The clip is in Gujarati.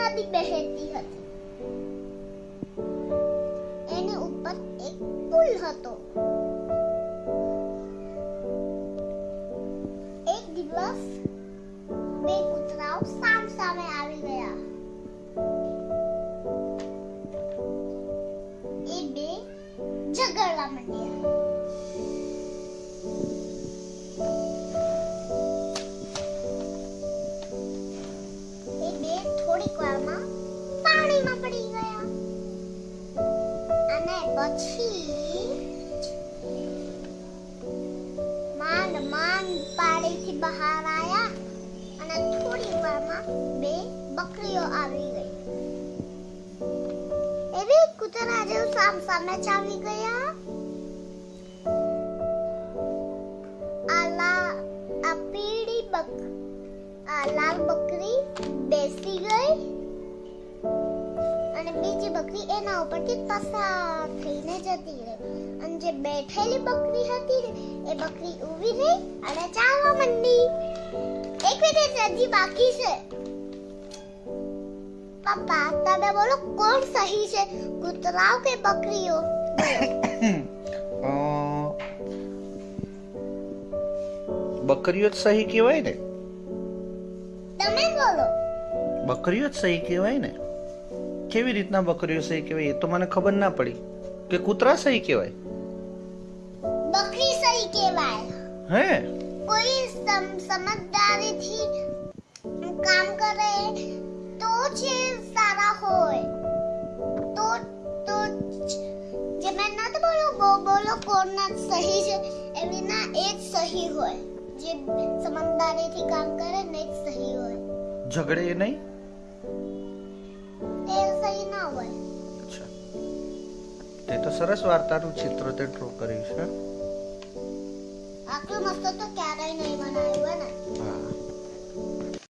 નદી બહેતી હતી. એની ઉપર એક પુલ હતો. એક દિવસ બે કૂતરાઓ સામ સામે આવી ગયા. એ બે ઝઘડવા માંડ્યા. થોડીક વારમાં પાણીમાં પડી ગયા. અને પછી માંડ માંડ પાણીથી બહાર આવ્યા અને થોડી વારમાં બે બકરીઓ આવી ગઈ. એવી કૂતરા જેવું સામ સામે ચાવી ગયા. આ પીળી બક, આ લાલ બકરી બેસી ગઈ અને બીજી બકરી એના ઉપરથી પસાર થઈને જતી રહી. અને જે બેઠેલી બકરી હતી ને એ બકરી ઊભી રહી અને ચાલવા માંડી. એક મિનિટ હજી બાકી છે. પપ્પા તમે બોલો કોણ સહી છે? કૂતરાઓ કે બકરીઓ? બકરીઓ જ સહી કહેવાય ને? તમે બોલો. બકરીઓ જ સહી કહેવાય ને? કેવી રીતના બકરીઓ સહી કહેવાય એ તો મને ખબર ના પડી. કે કૂતરા સહી કહેવાય? બકરી સહી કહેવાય. હે? કોઈ સમ- સમજદારીથી કામ કરે તો જ સારા હોય. તો તો જ- મેં નથી બોલો બોલો કોણ સહી છે? એવી ના એ જ સહી હોય. જે સમજદારીથી કામ કરે ને જ સહી હોય. ઝઘડે નહીં? તે સરસ વાર્તાનું ચિત્ર તે ડ્રો કર્યું છે. આટલું મસ્ત તો ક્યારેય નહીં બનાવ્યું ને. હા.